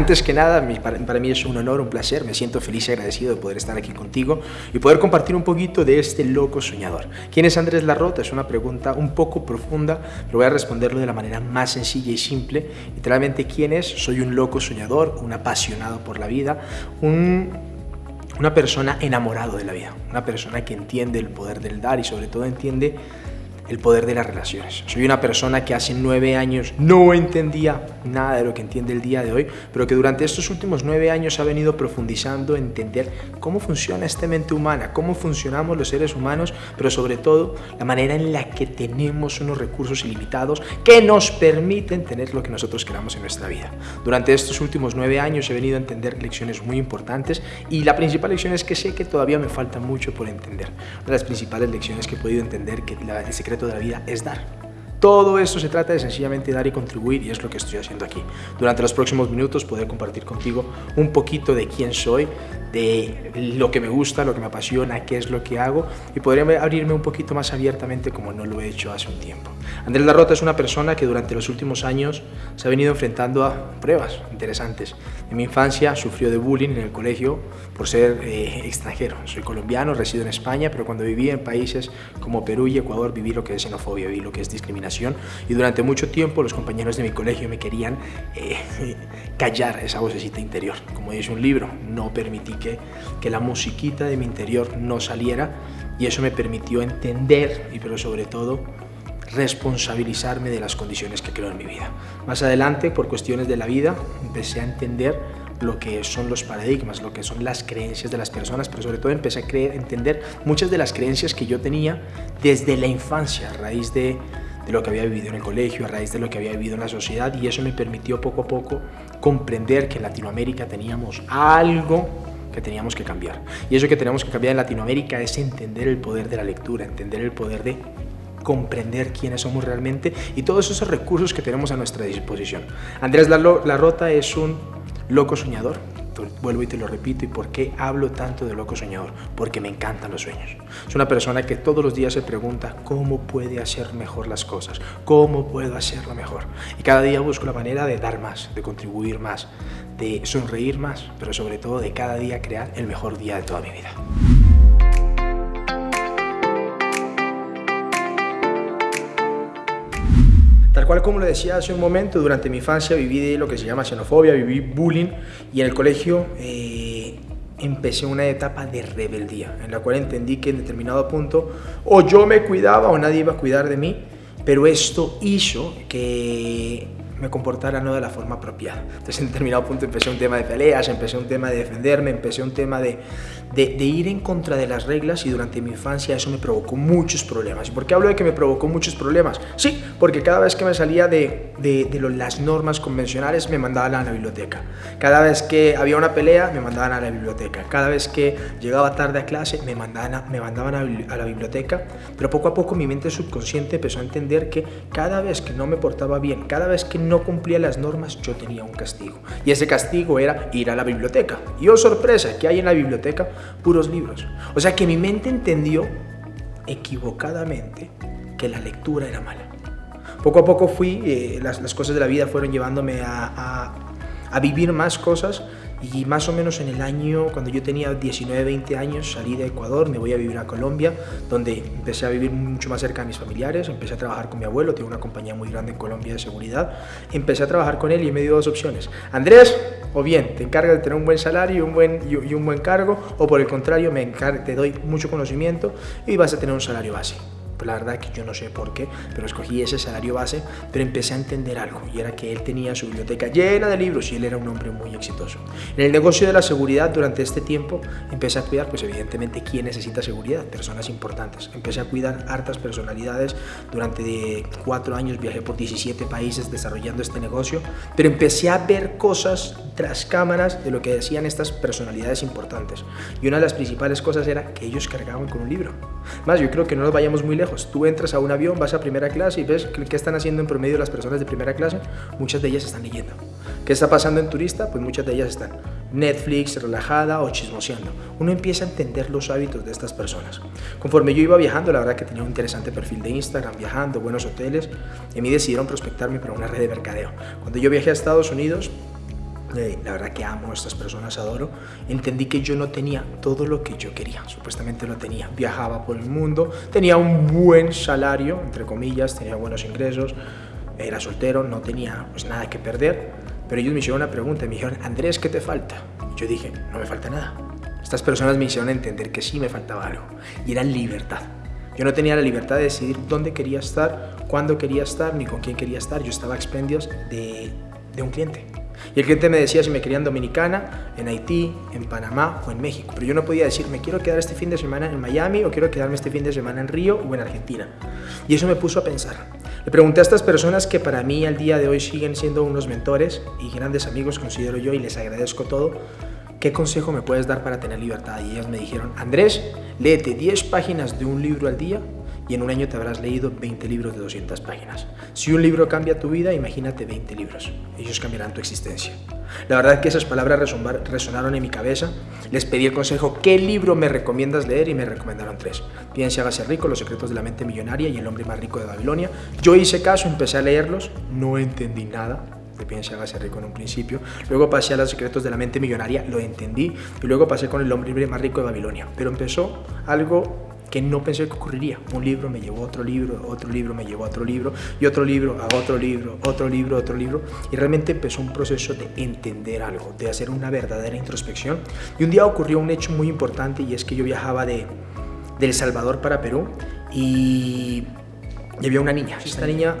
Antes que nada, para, mí es un honor, un placer, me siento feliz y agradecido de poder estar aquí contigo y poder compartir un poquito de este loco soñador. ¿Quién es Andrés Larrota? Es una pregunta un poco profunda, pero voy a responderlo de la manera más sencilla y simple. Literalmente, ¿quién es? Soy un loco soñador, un apasionado por la vida, un, una persona enamorado de la vida, una persona que entiende el poder del dar y sobre todo entiende el poder de las relaciones. Soy una persona que hace nueve años no entendía nada de lo que entiende el día de hoy, pero que durante estos últimos nueve años ha venido profundizando en entender cómo funciona esta mente humana, cómo funcionamos los seres humanos, pero sobre todo la manera en la que tenemos unos recursos ilimitados que nos permiten tener lo que nosotros queramos en nuestra vida. Durante estos últimos nueve años he venido a entender lecciones muy importantes y la principal lección es que sé que todavía me falta mucho por entender. Una de las principales lecciones que he podido entender que el secreto de la vida es dar. Todo esto se trata de sencillamente dar y contribuir y es lo que estoy haciendo aquí. Durante los próximos minutos poder compartir contigo un poquito de quién soy, de lo que me gusta, lo que me apasiona, qué es lo que hago y poder abrirme un poquito más abiertamente como no lo he hecho hace un tiempo. Andrés Larrota es una persona que durante los últimos años se ha venido enfrentando a pruebas interesantes. En mi infancia sufrió de bullying en el colegio por ser eh, extranjero. Soy colombiano, resido en España, pero cuando viví en países como Perú y Ecuador viví lo que es xenofobia, viví lo que es discriminación y durante mucho tiempo los compañeros de mi colegio me querían eh, callar esa vocecita interior. Como dice un libro, no permití que, que la musiquita de mi interior no saliera y eso me permitió entender y pero sobre todo responsabilizarme de las condiciones que creo en mi vida. Más adelante, por cuestiones de la vida, empecé a entender lo que son los paradigmas, lo que son las creencias de las personas, pero sobre todo empecé a entender muchas de las creencias que yo tenía desde la infancia, a raíz de lo que había vivido en el colegio, a raíz de lo que había vivido en la sociedad, y eso me permitió poco a poco comprender que en Latinoamérica teníamos algo que teníamos que cambiar. Y eso que tenemos que cambiar en Latinoamérica es entender el poder de la lectura, entender el poder de comprender quiénes somos realmente y todos esos recursos que tenemos a nuestra disposición. Andrés Larrota es un loco soñador, vuelvo y te lo repito, ¿y por qué hablo tanto de loco soñador? Porque me encantan los sueños. Es una persona que todos los días se pregunta cómo puede hacer mejor las cosas, cómo puedo hacerlo mejor. Y cada día busco la manera de dar más, de contribuir más, de sonreír más, pero sobre todo de cada día crear el mejor día de toda mi vida. Cual como lo decía hace un momento, durante mi infancia viví lo que se llama xenofobia, viví bullying y en el colegio eh, empecé una etapa de rebeldía en la cual entendí que en determinado punto o yo me cuidaba o nadie iba a cuidar de mí, pero esto hizo que me comportara no de la forma apropiada. Entonces en determinado punto empecé un tema de peleas, empecé un tema de defenderme, empecé un tema de, de, ir en contra de las reglas y durante mi infancia eso me provocó muchos problemas. ¿Y por qué hablo de que me provocó muchos problemas? Sí, porque cada vez que me salía de, de, de las normas convencionales me mandaban a la biblioteca. Cada vez que había una pelea me mandaban a la biblioteca. Cada vez que llegaba tarde a clase me mandaban a, me mandaban a, a la biblioteca. Pero poco a poco mi mente subconsciente empezó a entender que cada vez que no me portaba bien, cada vez que no cumplía las normas, yo tenía un castigo. Y ese castigo era ir a la biblioteca. Y oh sorpresa, ¿qué hay en la biblioteca? Puros libros. O sea que mi mente entendió equivocadamente que la lectura era mala. Poco a poco fui, eh, las, las, cosas de la vida fueron llevándome a, a vivir más cosas y más o menos en el año, cuando yo tenía 19, 20 años, salí de Ecuador, me voy a vivir a Colombia, donde empecé a vivir mucho más cerca de mis familiares, empecé a trabajar con mi abuelo, tengo una compañía muy grande en Colombia de seguridad, empecé a trabajar con él y me dio dos opciones. Andrés, o bien te encargas de tener un buen salario y un buen, y un buen cargo, o por el contrario, me te doy mucho conocimiento y vas a tener un salario base la verdad que yo no sé por qué, pero escogí ese salario base, pero empecé a entender algo, y era que él tenía su biblioteca llena de libros y él era un hombre muy exitoso. En el negocio de la seguridad, durante este tiempo, empecé a cuidar, pues evidentemente, ¿quién necesita seguridad? Personas importantes. Empecé a cuidar hartas personalidades, durante cuatro años viajé por 17 países desarrollando este negocio, pero empecé a ver cosas tras cámaras de lo que decían estas personalidades importantes. Y una de las principales cosas era que ellos cargaban con un libro. Más, yo creo que no nos vayamos muy lejos Tú entras a un avión, vas a primera clase y ves qué están haciendo en promedio las personas de primera clase. Muchas de ellas están leyendo. ¿Qué está pasando en turista? Pues muchas de ellas están Netflix, relajada o chismoseando. Uno empieza a entender los hábitos de estas personas. Conforme yo iba viajando, la verdad que tenía un interesante perfil de Instagram, viajando, buenos hoteles, y a mí decidieron prospectarme para una red de mercadeo. Cuando yo viajé a Estados Unidos, la verdad que amo a estas personas, adoro, entendí que yo no tenía todo lo que yo quería, supuestamente lo tenía, viajaba por el mundo, tenía un buen salario, entre comillas, tenía buenos ingresos, era soltero, no tenía pues nada que perder, pero ellos me hicieron una pregunta, me dijeron, Andrés, ¿qué te falta? Yo dije, no me falta nada. Estas personas me hicieron entender que sí me faltaba algo, y era libertad. Yo no tenía la libertad de decidir dónde quería estar, cuándo quería estar, ni con quién quería estar. Yo estaba a expendios de, de un cliente. Y el cliente me decía si me quería Dominicana, en Haití, en Panamá o en México. Pero yo no podía decir, me quiero quedar este fin de semana en Miami o quiero quedarme este fin de semana en Río o en Argentina. Y eso me puso a pensar. Le pregunté a estas personas que para mí al día de hoy siguen siendo unos mentores y grandes amigos, considero yo, y les agradezco todo. ¿Qué consejo me puedes dar para tener libertad? Y ellas me dijeron, Andrés, léete 10 páginas de un libro al día y en un año te habrás leído 20 libros de 200 páginas. Si un libro cambia tu vida, imagínate 20 libros. Ellos cambiarán tu existencia. La verdad es que esas palabras resonaron en mi cabeza. Les pedí el consejo, ¿qué libro me recomiendas leer? Y me recomendaron tres. Piense, hágase rico, Los secretos de la mente millonaria y El hombre más rico de Babilonia. Yo hice caso, empecé a leerlos, no entendí nada de Piense, hágase rico en un principio. Luego pasé a Los secretos de la mente millonaria, lo entendí. Y luego pasé con El hombre más rico de Babilonia. Pero empezó algo que no pensé que ocurriría. Un libro me llevó a otro libro, otro libro me llevó a otro libro, y otro libro a otro libro, otro libro, otro libro. Y realmente empezó un proceso de entender algo, de hacer una verdadera introspección. Y un día ocurrió un hecho muy importante y es que yo viajaba de, de El Salvador para Perú y, y había una niña. Esta niña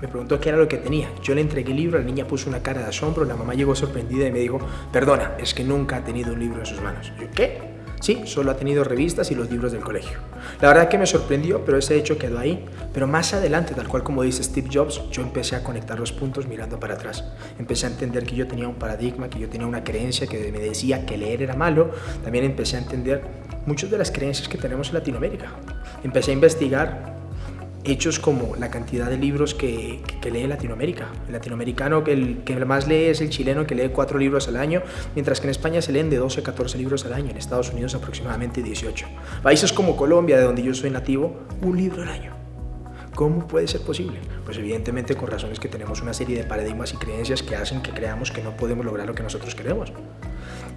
me preguntó qué era lo que tenía. Yo le entregué el libro, la niña puso una cara de asombro, la mamá llegó sorprendida y me dijo, perdona, es que nunca ha tenido un libro en sus manos. Yo, ¿qué? Sí, solo ha tenido revistas y los libros del colegio. La verdad que me sorprendió, pero ese hecho quedó ahí. Pero más adelante, tal cual como dice Steve Jobs, yo empecé a conectar los puntos mirando para atrás. Empecé a entender que yo tenía un paradigma, que yo tenía una creencia que me decía que leer era malo. También empecé a entender muchas de las creencias que tenemos en Latinoamérica. Empecé a investigar hechos como la cantidad de libros que, que, lee Latinoamérica. El latinoamericano que, el, que más lee es el chileno que lee cuatro libros al año, mientras que en España se leen de 12 a 14 libros al año, en Estados Unidos aproximadamente 18. Países como Colombia, de donde yo soy nativo, un libro al año. ¿Cómo puede ser posible? Pues evidentemente con razones que tenemos una serie de paradigmas y creencias que hacen que creamos que no podemos lograr lo que nosotros queremos.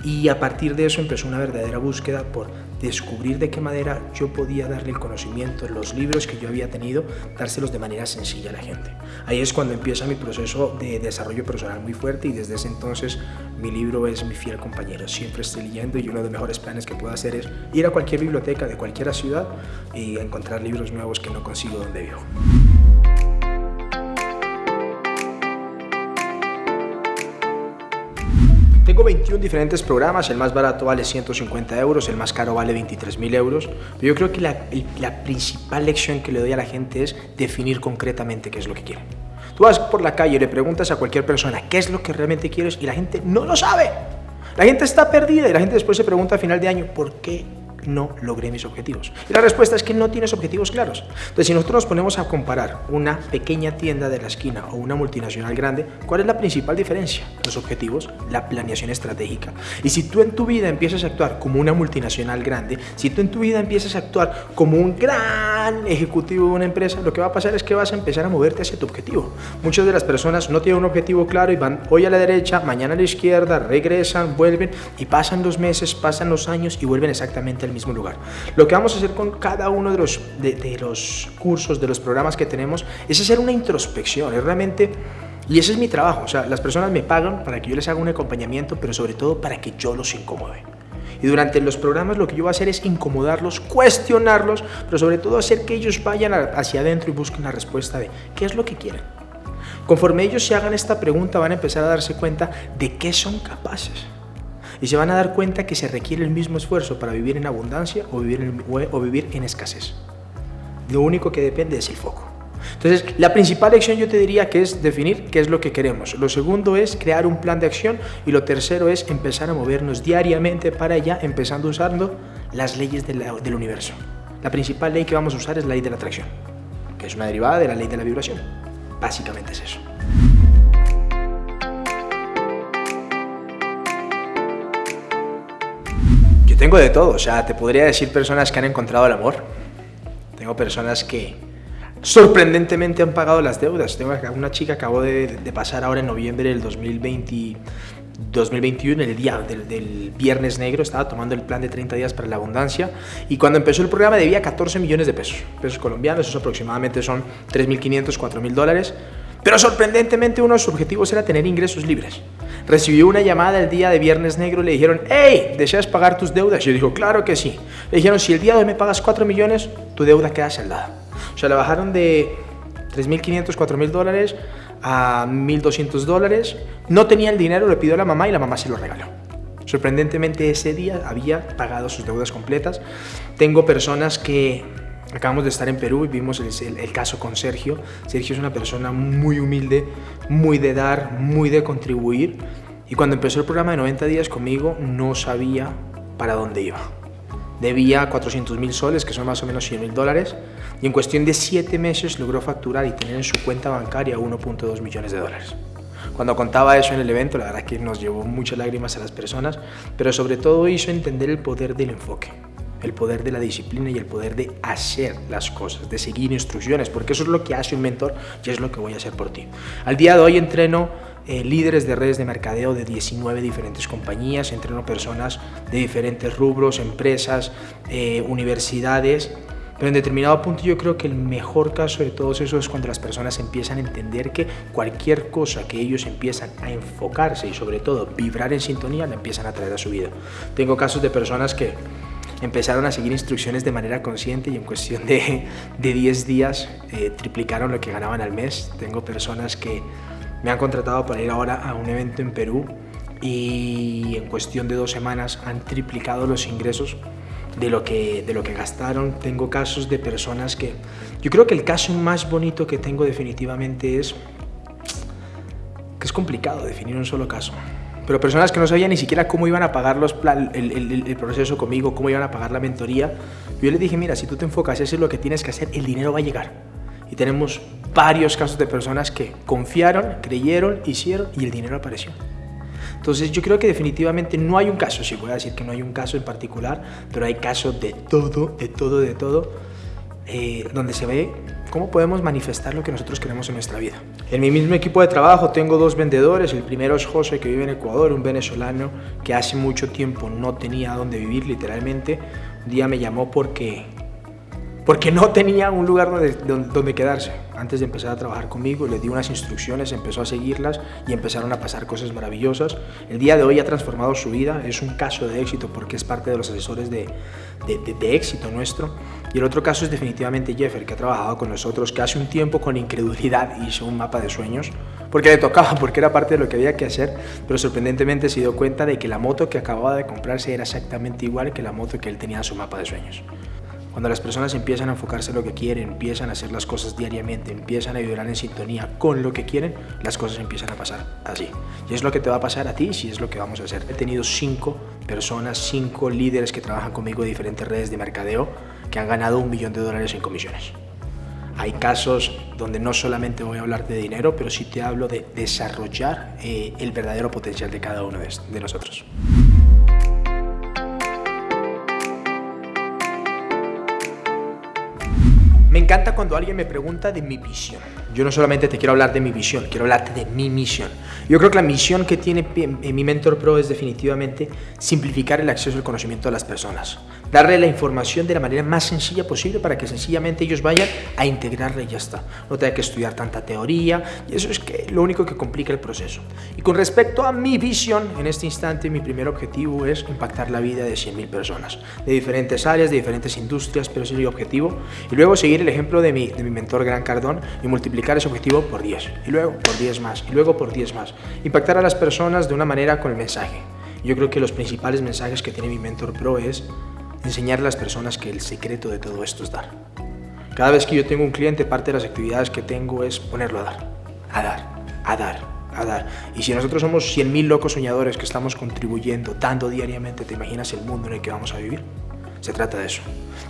Y a partir de eso empezó una verdadera búsqueda por descubrir de qué manera yo podía darle el conocimiento, los libros que yo había tenido, dárselos de manera sencilla a la gente. Ahí es cuando empieza mi proceso de desarrollo personal muy fuerte y desde ese entonces mi libro es mi fiel compañero. Siempre estoy leyendo y uno de los mejores planes que puedo hacer es ir a cualquier biblioteca de cualquier ciudad y encontrar libros nuevos que no consigo donde vivo. Tengo 21 diferentes programas, el más barato vale 150 euros, el más caro vale 23 mil euros. Pero yo creo que la, la, principal lección que le doy a la gente es definir concretamente qué es lo que quiere. Tú vas por la calle y le preguntas a cualquier persona qué es lo que realmente quieres y la gente no lo sabe. La gente está perdida y la gente después se pregunta a final de año, ¿por qué no logré mis objetivos? Y la respuesta es que no tienes objetivos claros. Entonces, si nosotros nos ponemos a comparar una pequeña tienda de la esquina o una multinacional grande, ¿cuál es la principal diferencia? Los objetivos, la planeación estratégica. Y si tú en tu vida empiezas a actuar como una multinacional grande, si tú en tu vida empiezas a actuar como un gran ejecutivo de una empresa, lo que va a pasar es que vas a empezar a moverte hacia tu objetivo. Muchas de las personas no tienen un objetivo claro y van hoy a la derecha, mañana a la izquierda, regresan, vuelven y pasan los meses, pasan los años y vuelven exactamente al mismo lugar. Lo que vamos a hacer con cada uno de los, de, los cursos, de los programas que tenemos, es hacer una introspección, es realmente... Y ese es mi trabajo, o sea, las personas me pagan para que yo les haga un acompañamiento, pero sobre todo para que yo los incomode. Y durante los programas lo que yo voy a hacer es incomodarlos, cuestionarlos, pero sobre todo hacer que ellos vayan hacia adentro y busquen la respuesta de qué es lo que quieren. Conforme ellos se hagan esta pregunta van a empezar a darse cuenta de qué son capaces y se van a dar cuenta que se requiere el mismo esfuerzo para vivir en abundancia o vivir en, o vivir en escasez. Lo único que depende es el foco. Entonces, la principal lección yo te diría que es definir qué es lo que queremos. Lo segundo es crear un plan de acción y lo tercero es empezar a movernos diariamente para allá, empezando usando las leyes del universo. La principal ley que vamos a usar es la ley de la atracción, que es una derivada de la ley de la vibración. Básicamente es eso. Tengo de todo, o sea, te podría decir personas que han encontrado el amor. Tengo personas que sorprendentemente han pagado las deudas. Tengo una chica que acabó de, pasar ahora en noviembre del 2020, 2021, el día del, viernes negro, estaba tomando el plan de 30 días para la abundancia y cuando empezó el programa debía 14 millones de pesos, pesos colombianos, eso aproximadamente son 3.500, 4.000 dólares, pero sorprendentemente uno de sus objetivos era tener ingresos libres. Recibió una llamada el día de viernes negro y le dijeron, hey, ¿deseas pagar tus deudas? Yo dijo, claro que sí. Le dijeron, si el día de hoy me pagas 4 millones, tu deuda queda saldada. O sea, la bajaron de 3.500, 4.000 dólares a 1.200 dólares. No tenía el dinero, le pidió a la mamá y la mamá se lo regaló. Sorprendentemente ese día había pagado sus deudas completas. Tengo personas que acabamos de estar en Perú y vimos el, caso con Sergio. Sergio es una persona muy humilde, muy de dar, muy de contribuir. Y cuando empezó el programa de 90 días conmigo no sabía para dónde iba. Debía 400 mil soles, que son más o menos 100 mil dólares, y en cuestión de 7 meses logró facturar y tener en su cuenta bancaria 1.2 millones de dólares. Cuando contaba eso en el evento, la verdad que nos llevó muchas lágrimas a las personas, pero sobre todo hizo entender el poder del enfoque, el poder de la disciplina y el poder de hacer las cosas, de seguir instrucciones, porque eso es lo que hace un mentor y es lo que voy a hacer por ti. Al día de hoy entreno eh, líderes de redes de mercadeo de 19 diferentes compañías, entreno personas de diferentes rubros, empresas, eh, universidades, pero en determinado punto yo creo que el mejor caso de todos eso es cuando las personas empiezan a entender que cualquier cosa que ellos empiezan a enfocarse y sobre todo vibrar en sintonía la empiezan a traer a su vida. Tengo casos de personas que empezaron a seguir instrucciones de manera consciente y en cuestión de, de 10 días eh, triplicaron lo que ganaban al mes. Tengo personas que me han contratado para ir ahora a un evento en Perú y en cuestión de dos semanas han triplicado los ingresos de lo que, de lo que gastaron. Tengo casos de personas que... Yo creo que el caso más bonito que tengo definitivamente es que es complicado definir un solo caso. Pero personas que no sabían ni siquiera cómo iban a pagar los el, el, el, proceso conmigo, cómo iban a pagar la mentoría. Yo les dije, mira, si tú te enfocas y haces lo que tienes que hacer, el dinero va a llegar. Y tenemos varios casos de personas que confiaron, creyeron, hicieron y el dinero apareció. Entonces yo creo que definitivamente no hay un caso, sí voy a decir que no hay un caso en particular, pero hay casos de todo, de todo, de todo, eh, donde se ve cómo podemos manifestar lo que nosotros queremos en nuestra vida. En mi mismo equipo de trabajo tengo dos vendedores, el primero es José que vive en Ecuador, un venezolano que hace mucho tiempo no tenía dónde vivir literalmente, un día me llamó porque porque no tenía un lugar donde, donde, quedarse. Antes de empezar a trabajar conmigo, le di unas instrucciones, empezó a seguirlas y empezaron a pasar cosas maravillosas. El día de hoy ha transformado su vida, es un caso de éxito porque es parte de los asesores de, de, éxito nuestro. Y el otro caso es definitivamente Jeffer, que ha trabajado con nosotros, que hace un tiempo con incredulidad hizo un mapa de sueños, porque le tocaba, porque era parte de lo que había que hacer, pero sorprendentemente se dio cuenta de que la moto que acababa de comprarse era exactamente igual que la moto que él tenía en su mapa de sueños. Cuando las personas empiezan a enfocarse en lo que quieren, empiezan a hacer las cosas diariamente, empiezan a vibrar en sintonía con lo que quieren, las cosas empiezan a pasar así. Y es lo que te va a pasar a ti si es lo que vamos a hacer. He tenido cinco personas, cinco líderes que trabajan conmigo de diferentes redes de mercadeo que han ganado un millón de dólares en comisiones. Hay casos donde no solamente voy a hablar de dinero, pero sí te hablo de desarrollar eh, el verdadero potencial de cada uno de, de nosotros. Me encanta cuando alguien me pregunta de mi visión. Yo no solamente te quiero hablar de mi visión, quiero hablarte de mi misión. Yo creo que la misión que tiene mi Mentor Pro es definitivamente simplificar el acceso al conocimiento de las personas. Darle la información de la manera más sencilla posible para que sencillamente ellos vayan a integrarla y ya está. No tenga que estudiar tanta teoría y eso es que lo único que complica el proceso. Y con respecto a mi visión, en este instante mi primer objetivo es impactar la vida de 100.000 personas, de diferentes áreas, de diferentes industrias, pero ese es mi objetivo. Y luego seguir el ejemplo de mi, de mi mentor Gran Cardón y multiplicar ese objetivo por 10, y luego por 10 más, y luego por 10 más. Impactar a las personas de una manera con el mensaje. Yo creo que los principales mensajes que tiene mi Mentor Pro es enseñar a las personas que el secreto de todo esto es dar. Cada vez que yo tengo un cliente, parte de las actividades que tengo es ponerlo a dar, a dar, a dar, a dar. Y si nosotros somos 100.000 locos soñadores que estamos contribuyendo, dando diariamente, ¿te imaginas el mundo en el que vamos a vivir? Se trata de eso.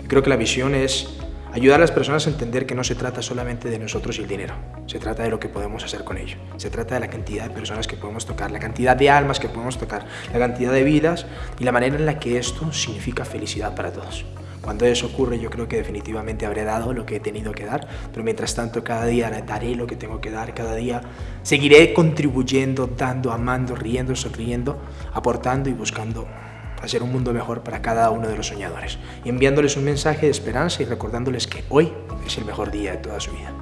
creo que la visión es Ayudar a las personas a entender que no se trata solamente de nosotros y el dinero, se trata de lo que podemos hacer con ello, se trata de la cantidad de personas que podemos tocar, la cantidad de almas que podemos tocar, la cantidad de vidas y la manera en la que esto significa felicidad para todos. Cuando eso ocurre yo creo que definitivamente habré dado lo que he tenido que dar, pero mientras tanto cada día daré lo que tengo que dar, cada día seguiré contribuyendo, dando, amando, riendo, sonriendo, aportando y buscando hacer un mundo mejor para cada uno de los soñadores y enviándoles un mensaje de esperanza y recordándoles que hoy es el mejor día de toda su vida.